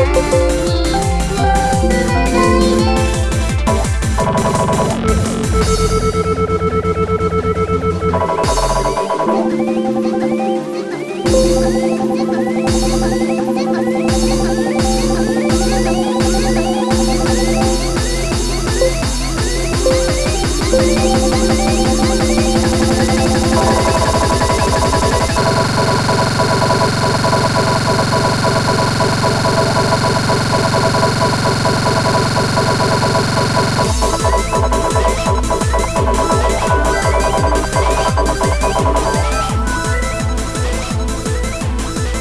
Música